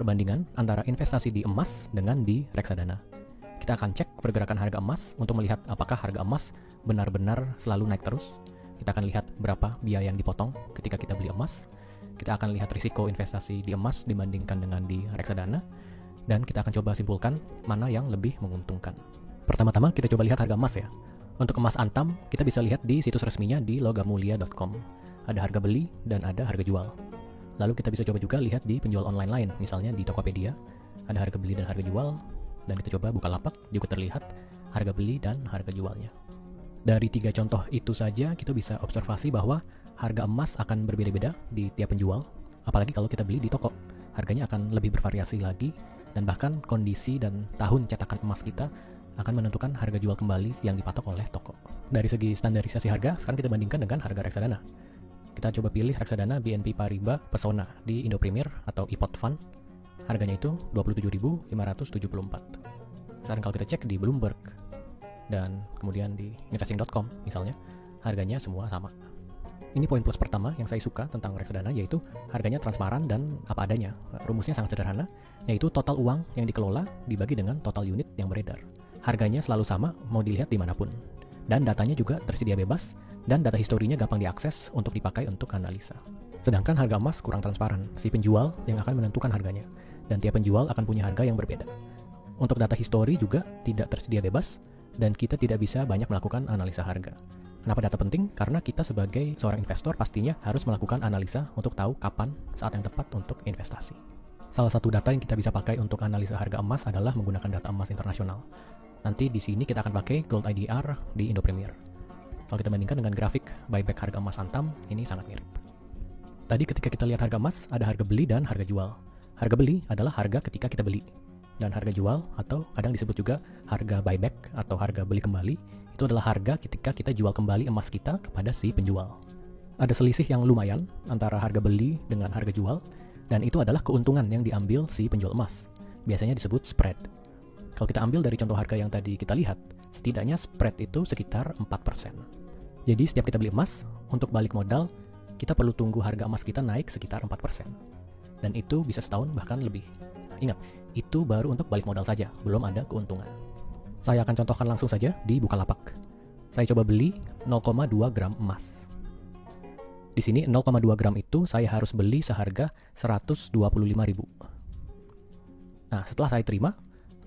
perbandingan antara investasi di emas dengan di reksadana. Kita akan cek pergerakan harga emas untuk melihat apakah harga emas benar-benar selalu naik terus. Kita akan lihat berapa biaya yang dipotong ketika kita beli emas. Kita akan lihat risiko investasi di emas dibandingkan dengan di reksadana. Dan kita akan coba simpulkan mana yang lebih menguntungkan. Pertama-tama kita coba lihat harga emas ya. Untuk emas antam, kita bisa lihat di situs resminya di logamulia.com. Ada harga beli dan ada harga jual. Lalu kita bisa coba juga lihat di penjual online lain, misalnya di Tokopedia, ada harga beli dan harga jual, dan kita coba buka lapak, juga terlihat harga beli dan harga jualnya. Dari tiga contoh itu saja, kita bisa observasi bahwa harga emas akan berbeda-beda di tiap penjual, apalagi kalau kita beli di toko. Harganya akan lebih bervariasi lagi, dan bahkan kondisi dan tahun cetakan emas kita akan menentukan harga jual kembali yang dipatok oleh toko. Dari segi standarisasi harga, sekarang kita bandingkan dengan harga reksadana. Kita coba pilih reksadana BNP Paribas Pesona di Indo Premier atau IPOT Fund. Harganya itu 27.574. Sekarang kalau kita cek di Bloomberg dan kemudian di investing.com misalnya, harganya semua sama. Ini poin plus pertama yang saya suka tentang reksadana yaitu harganya transparan dan apa adanya. Rumusnya sangat sederhana, yaitu total uang yang dikelola dibagi dengan total unit yang beredar. Harganya selalu sama mau dilihat di mana pun. Dan datanya juga tersedia bebas dan data historinya gampang diakses untuk dipakai untuk analisa. Sedangkan harga emas kurang transparan, si penjual yang akan menentukan harganya, dan tiap penjual akan punya harga yang berbeda. Untuk data histori juga tidak tersedia bebas, dan kita tidak bisa banyak melakukan analisa harga. Kenapa data penting? Karena kita sebagai seorang investor pastinya harus melakukan analisa untuk tahu kapan saat yang tepat untuk investasi. Salah satu data yang kita bisa pakai untuk analisa harga emas adalah menggunakan data emas internasional. Nanti di sini kita akan pakai Gold IDR di Indo Premier. Kalau kita bandingkan dengan grafik buyback harga emas Antam, ini sangat mirip. Tadi ketika kita lihat harga emas, ada harga beli dan harga jual. Harga beli adalah harga ketika kita beli. Dan harga jual, atau kadang disebut juga harga buyback atau harga beli kembali, itu adalah harga ketika kita jual kembali emas kita kepada si penjual. Ada selisih yang lumayan antara harga beli dengan harga jual, dan itu adalah keuntungan yang diambil si penjual emas. Biasanya disebut spread. Kalau kita ambil dari contoh harga yang tadi kita lihat, setidaknya spread itu sekitar 4%. Jadi setiap kita beli emas, untuk balik modal, kita perlu tunggu harga emas kita naik sekitar 4%. Dan itu bisa setahun bahkan lebih. Ingat, itu baru untuk balik modal saja, belum ada keuntungan. Saya akan contohkan langsung saja di Bukalapak. Saya coba beli 0,2 gram emas. Di sini 0,2 gram itu saya harus beli seharga 125.000. Nah, setelah saya terima,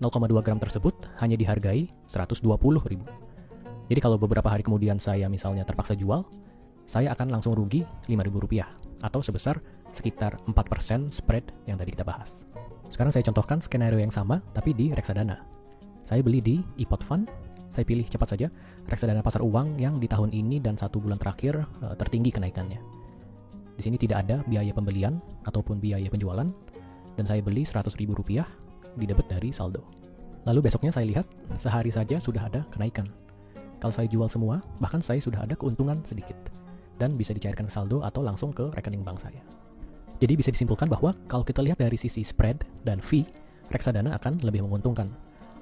0,2 gram tersebut hanya dihargai 120.000. Jadi kalau beberapa hari kemudian saya misalnya terpaksa jual, saya akan langsung rugi Rp5.000 atau sebesar sekitar 4% spread yang tadi kita bahas. Sekarang saya contohkan skenario yang sama tapi di reksadana. Saya beli di iPod Fund, saya pilih cepat saja reksadana pasar uang yang di tahun ini dan satu bulan terakhir uh, tertinggi kenaikannya. Di sini tidak ada biaya pembelian ataupun biaya penjualan dan saya beli Rp100.000 di debit dari saldo. Lalu besoknya saya lihat sehari saja sudah ada kenaikan kalau saya jual semua, bahkan saya sudah ada keuntungan sedikit dan bisa dicairkan saldo atau langsung ke rekening bank saya. Jadi bisa disimpulkan bahwa kalau kita lihat dari sisi spread dan fee, reksadana akan lebih menguntungkan.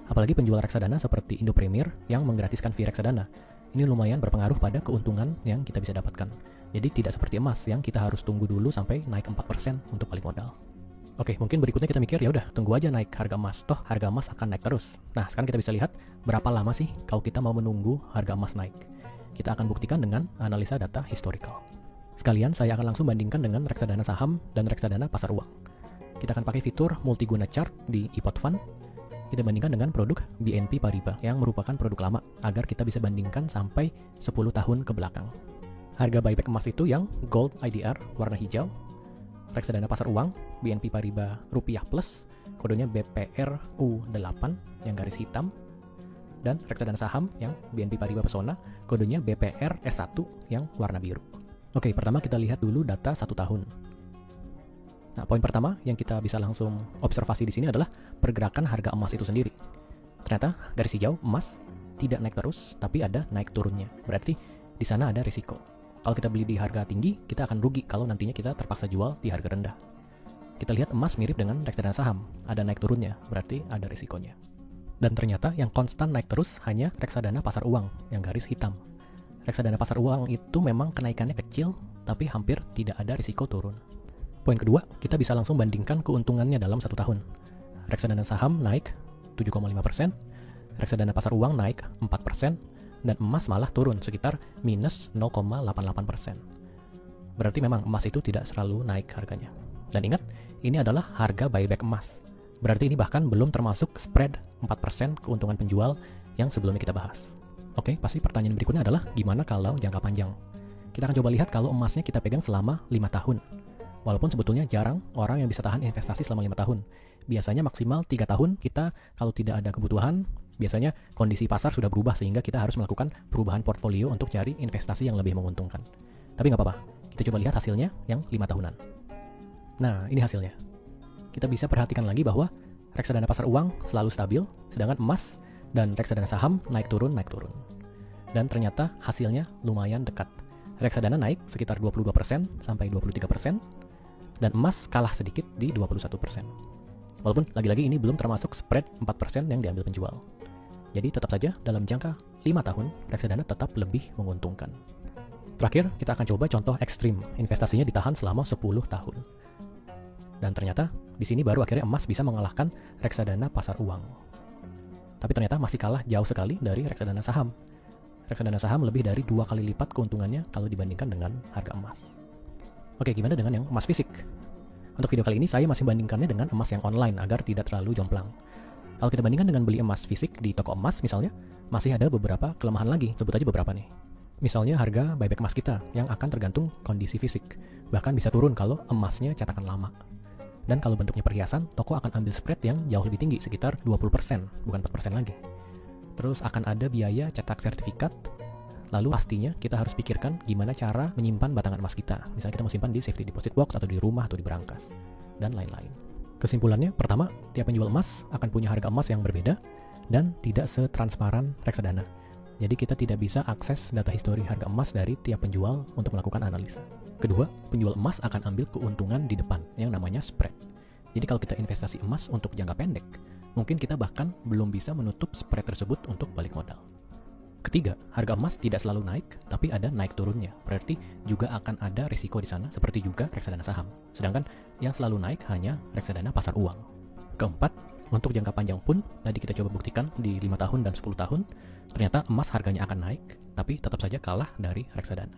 Apalagi penjual reksadana seperti Indo Premier yang menggratiskan fee reksadana. Ini lumayan berpengaruh pada keuntungan yang kita bisa dapatkan. Jadi tidak seperti emas yang kita harus tunggu dulu sampai naik 4% untuk balik modal. Oke, mungkin berikutnya kita mikir ya udah tunggu aja naik harga emas. Toh harga emas akan naik terus. Nah, sekarang kita bisa lihat berapa lama sih kalau kita mau menunggu harga emas naik. Kita akan buktikan dengan analisa data historical. Sekalian saya akan langsung bandingkan dengan reksadana saham dan reksadana pasar uang. Kita akan pakai fitur multiguna chart di iPod Fund. Kita bandingkan dengan produk BNP Paribas yang merupakan produk lama agar kita bisa bandingkan sampai 10 tahun ke belakang. Harga buyback emas itu yang Gold IDR warna hijau reksadana pasar uang BNP Paribas Rupiah Plus kodenya BPRU8 yang garis hitam dan reksadana saham yang BNP Paribas Pesona kodenya BPR S1 yang warna biru. Oke, pertama kita lihat dulu data satu tahun. Nah, poin pertama yang kita bisa langsung observasi di sini adalah pergerakan harga emas itu sendiri. Ternyata garis hijau emas tidak naik terus, tapi ada naik turunnya. Berarti di sana ada risiko. Kalau kita beli di harga tinggi, kita akan rugi kalau nantinya kita terpaksa jual di harga rendah. Kita lihat emas mirip dengan reksadana saham, ada naik turunnya, berarti ada risikonya. Dan ternyata yang konstan naik terus hanya reksadana pasar uang yang garis hitam. Reksadana pasar uang itu memang kenaikannya kecil, tapi hampir tidak ada risiko turun. Poin kedua, kita bisa langsung bandingkan keuntungannya dalam satu tahun. Reksadana saham naik 7,5%, reksadana pasar uang naik 4%, dan emas malah turun sekitar minus 0,88%. Berarti memang emas itu tidak selalu naik harganya. Dan ingat, ini adalah harga buyback emas. Berarti ini bahkan belum termasuk spread 4% keuntungan penjual yang sebelumnya kita bahas. Oke, pasti pertanyaan berikutnya adalah gimana kalau jangka panjang? Kita akan coba lihat kalau emasnya kita pegang selama 5 tahun. Walaupun sebetulnya jarang orang yang bisa tahan investasi selama 5 tahun. Biasanya maksimal 3 tahun kita kalau tidak ada kebutuhan, biasanya kondisi pasar sudah berubah sehingga kita harus melakukan perubahan portfolio untuk cari investasi yang lebih menguntungkan. Tapi nggak apa-apa, kita coba lihat hasilnya yang 5 tahunan. Nah, ini hasilnya. Kita bisa perhatikan lagi bahwa reksadana pasar uang selalu stabil, sedangkan emas dan reksadana saham naik turun, naik turun. Dan ternyata hasilnya lumayan dekat. Reksadana naik sekitar 22% sampai 23%, dan emas kalah sedikit di 21%. Walaupun lagi-lagi ini belum termasuk spread 4% yang diambil penjual. Jadi tetap saja dalam jangka 5 tahun, reksadana tetap lebih menguntungkan. Terakhir, kita akan coba contoh ekstrim, investasinya ditahan selama 10 tahun. Dan ternyata di sini baru akhirnya emas bisa mengalahkan reksadana pasar uang. Tapi ternyata masih kalah jauh sekali dari reksadana saham. Reksadana saham lebih dari dua kali lipat keuntungannya kalau dibandingkan dengan harga emas. Oke, gimana dengan yang emas fisik? Untuk video kali ini saya masih bandingkannya dengan emas yang online agar tidak terlalu jomplang. Kalau kita bandingkan dengan beli emas fisik di toko emas misalnya, masih ada beberapa kelemahan lagi, sebut aja beberapa nih. Misalnya harga buyback emas kita yang akan tergantung kondisi fisik, bahkan bisa turun kalau emasnya cetakan lama. Dan kalau bentuknya perhiasan, toko akan ambil spread yang jauh lebih tinggi, sekitar 20%, bukan 4% lagi. Terus akan ada biaya cetak sertifikat, lalu pastinya kita harus pikirkan gimana cara menyimpan batangan emas kita. Misalnya kita mau simpan di safety deposit box atau di rumah atau di berangkas, dan lain-lain. Kesimpulannya, pertama, tiap penjual emas akan punya harga emas yang berbeda dan tidak setransparan reksadana. Jadi kita tidak bisa akses data histori harga emas dari tiap penjual untuk melakukan analisa. Kedua, penjual emas akan ambil keuntungan di depan yang namanya spread. Jadi kalau kita investasi emas untuk jangka pendek, mungkin kita bahkan belum bisa menutup spread tersebut untuk balik modal. Ketiga, harga emas tidak selalu naik, tapi ada naik turunnya. Berarti juga akan ada risiko di sana, seperti juga reksadana saham. Sedangkan yang selalu naik hanya reksadana pasar uang. Keempat, untuk jangka panjang pun, tadi kita coba buktikan di 5 tahun dan 10 tahun, ternyata emas harganya akan naik, tapi tetap saja kalah dari reksadana.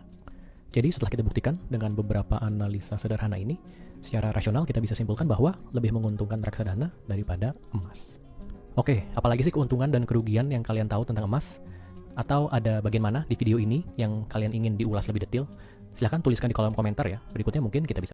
Jadi setelah kita buktikan dengan beberapa analisa sederhana ini, secara rasional kita bisa simpulkan bahwa lebih menguntungkan reksadana daripada emas. Oke, apalagi sih keuntungan dan kerugian yang kalian tahu tentang emas? Atau ada bagian mana di video ini yang kalian ingin diulas lebih detail? Silahkan tuliskan di kolom komentar ya, berikutnya mungkin kita bisa